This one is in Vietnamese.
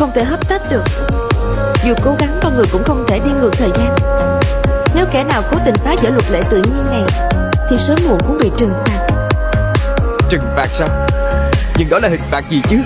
Không thể hấp tấp được. Dù cố gắng con người cũng không thể đi ngược thời gian. Nếu kẻ nào cố tình phá vỡ luật lệ tự nhiên này, Thì sớm muộn cũng bị trừng phạt. Trừng phạt sao? Nhưng đó là hình phạt gì chứ?